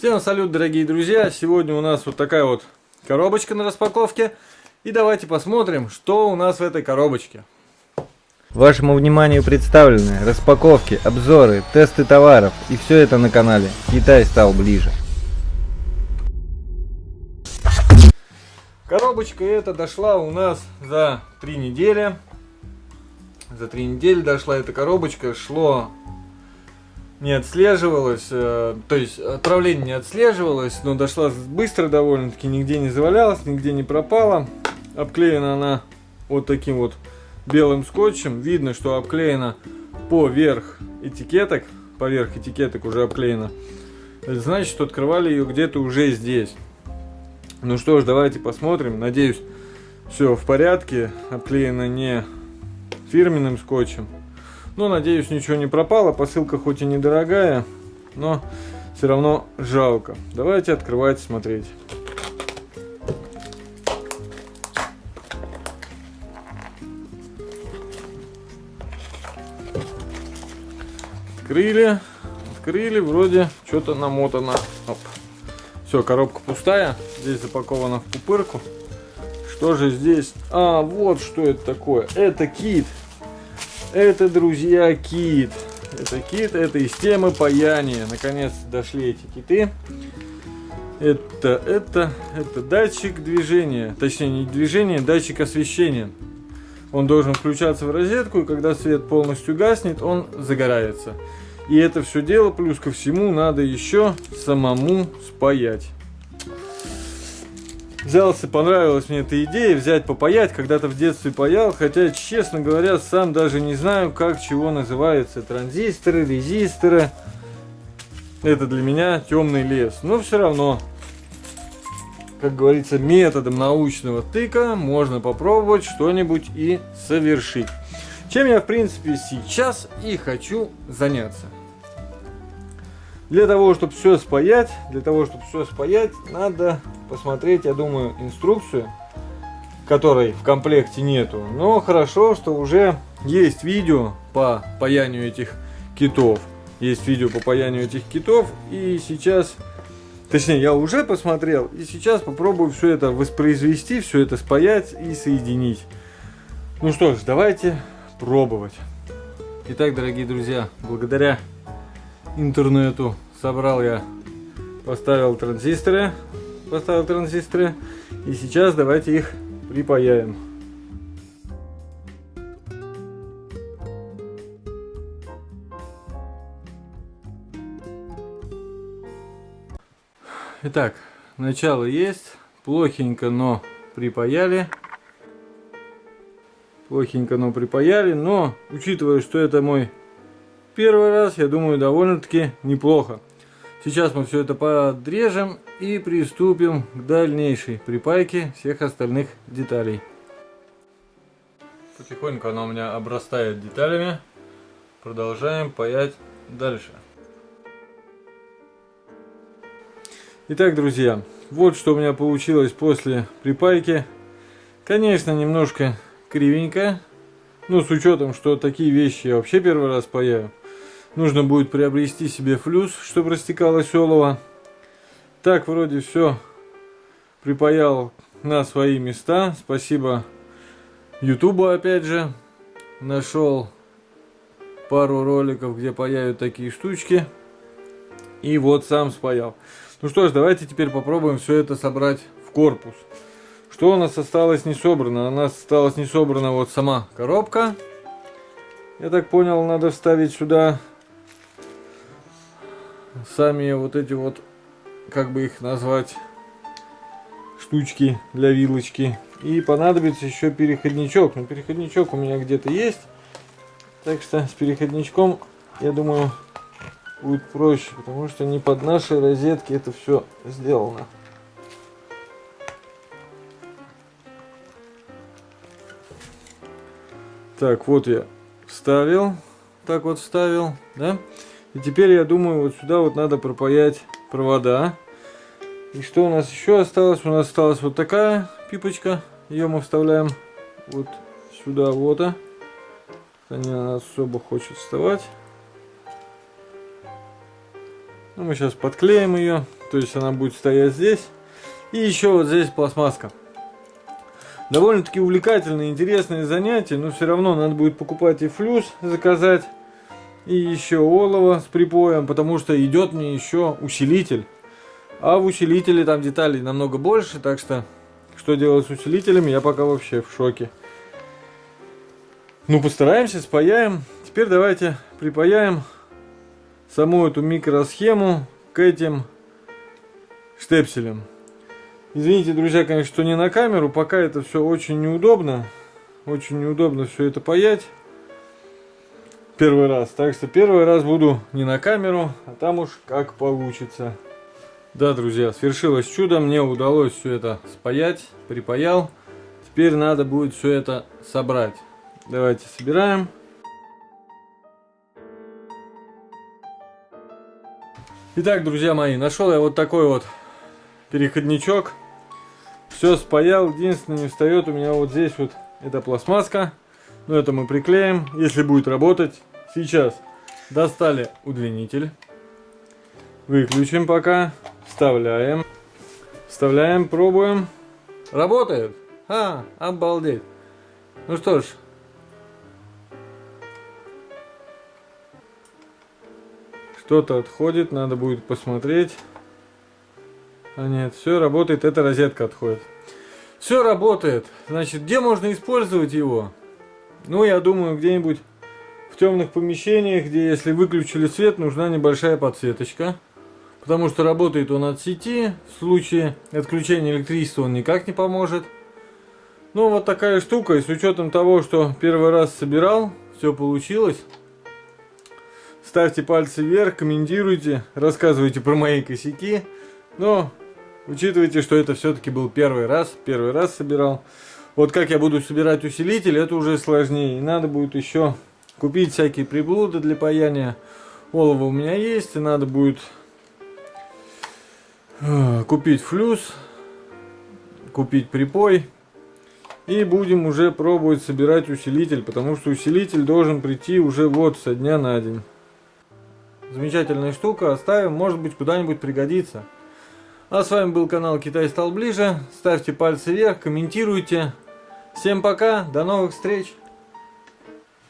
Всем салют, дорогие друзья! Сегодня у нас вот такая вот коробочка на распаковке. И давайте посмотрим, что у нас в этой коробочке. Вашему вниманию представлены распаковки, обзоры, тесты товаров и все это на канале Китай стал ближе. Коробочка эта дошла у нас за три недели. За три недели дошла эта коробочка, шло не отслеживалось, э, то есть отправление не отслеживалось, но дошла быстро довольно-таки, нигде не завалялась, нигде не пропала. Обклеена она вот таким вот белым скотчем. Видно, что обклеена поверх этикеток, поверх этикеток уже обклеена. Это значит, что открывали ее где-то уже здесь. Ну что ж, давайте посмотрим. Надеюсь, все в порядке. Обклеена не фирменным скотчем. Но, надеюсь, ничего не пропало. Посылка хоть и недорогая, но все равно жалко. Давайте открывать, смотреть. Открыли. Открыли, вроде что-то намотано. Оп. Все, коробка пустая. Здесь запаковано в пупырку. Что же здесь? А, вот что это такое. Это кит. Это, друзья, кит. Это кит, это из темы паяния. Наконец дошли эти киты. Это, это, это датчик движения. Точнее, не движения, датчик освещения. Он должен включаться в розетку, и когда свет полностью гаснет, он загорается. И это все дело, плюс ко всему, надо еще самому спаять взялся, понравилась мне эта идея взять попаять, когда-то в детстве паял, хотя, честно говоря, сам даже не знаю, как чего называются, транзисторы, резисторы. Это для меня темный лес, но все равно, как говорится, методом научного тыка можно попробовать что-нибудь и совершить. Чем я, в принципе, сейчас и хочу заняться. Для того, чтобы все спаять, для того, чтобы все спаять, надо посмотреть, я думаю, инструкцию, которой в комплекте нету. Но хорошо, что уже есть видео по паянию этих китов. Есть видео по паянию этих китов. И сейчас, точнее, я уже посмотрел. И сейчас попробую все это воспроизвести, все это спаять и соединить. Ну что ж, давайте пробовать. Итак, дорогие друзья, благодаря интернету собрал я, поставил транзисторы поставил транзисторы. И сейчас давайте их припаяем. Итак, начало есть. Плохенько, но припаяли. Плохенько, но припаяли. Но, учитывая, что это мой первый раз, я думаю, довольно-таки неплохо. Сейчас мы все это подрежем и приступим к дальнейшей припайке всех остальных деталей. Потихоньку она у меня обрастает деталями. Продолжаем паять дальше. Итак, друзья, вот что у меня получилось после припайки. Конечно, немножко кривенько. Ну, с учетом, что такие вещи я вообще первый раз паяю. Нужно будет приобрести себе флюс, чтобы растекалось олово. Так, вроде все припаял на свои места. Спасибо Ютубу, опять же. Нашел пару роликов, где паяют такие штучки. И вот сам спаял. Ну что ж, давайте теперь попробуем все это собрать в корпус. Что у нас осталось не собрано? У нас осталось не собрана вот сама коробка. Я так понял, надо вставить сюда сами вот эти вот, как бы их назвать, штучки для вилочки. И понадобится еще переходничок. Но переходничок у меня где-то есть. Так что с переходничком, я думаю, будет проще. Потому что не под нашей розетки это все сделано. Так, вот я вставил. Так вот вставил, да? И теперь, я думаю, вот сюда вот надо пропаять провода. И что у нас еще осталось? У нас осталась вот такая пипочка. Ее мы вставляем вот сюда вот. А. Она особо хочет вставать. Ну, мы сейчас подклеим ее. То есть она будет стоять здесь. И еще вот здесь пластмасска. Довольно-таки увлекательное, интересное занятие, но все равно надо будет покупать и флюс заказать, и еще олово с припоем, потому что идет мне еще усилитель. А в усилителе там деталей намного больше, так что что делать с усилителями, я пока вообще в шоке. Ну, постараемся, спаяем. Теперь давайте припаяем саму эту микросхему к этим штепселям. Извините, друзья, конечно, что не на камеру, пока это все очень неудобно. Очень неудобно все это паять. Первый раз. Так что первый раз буду не на камеру, а там уж как получится. Да, друзья, свершилось чудо. Мне удалось все это спаять, припаял. Теперь надо будет все это собрать. Давайте собираем. Итак, друзья мои, нашел я вот такой вот переходничок. Все спаял. Единственное, не встает у меня вот здесь вот эта пластмасска. Но это мы приклеим, если будет работать. Сейчас достали удлинитель. Выключим пока. Вставляем. Вставляем, пробуем. Работает. А, обалдеть. Ну что ж. Что-то отходит, надо будет посмотреть. А нет, все работает, эта розетка отходит. Все работает. Значит, где можно использовать его? Ну, я думаю, где-нибудь темных помещениях, где если выключили свет, нужна небольшая подсветочка. Потому что работает он от сети. В случае отключения электричества он никак не поможет. Ну, вот такая штука. И с учетом того, что первый раз собирал, все получилось. Ставьте пальцы вверх, комментируйте, рассказывайте про мои косяки. Но учитывайте, что это все-таки был первый раз, первый раз собирал. Вот как я буду собирать усилитель, это уже сложнее. И надо будет еще купить всякие приблуды для паяния. Олово у меня есть, и надо будет э, купить флюс, купить припой. И будем уже пробовать собирать усилитель, потому что усилитель должен прийти уже вот со дня на день. Замечательная штука, оставим, может быть куда-нибудь пригодится. А с вами был канал Китай стал ближе. Ставьте пальцы вверх, комментируйте. Всем пока, до новых встреч!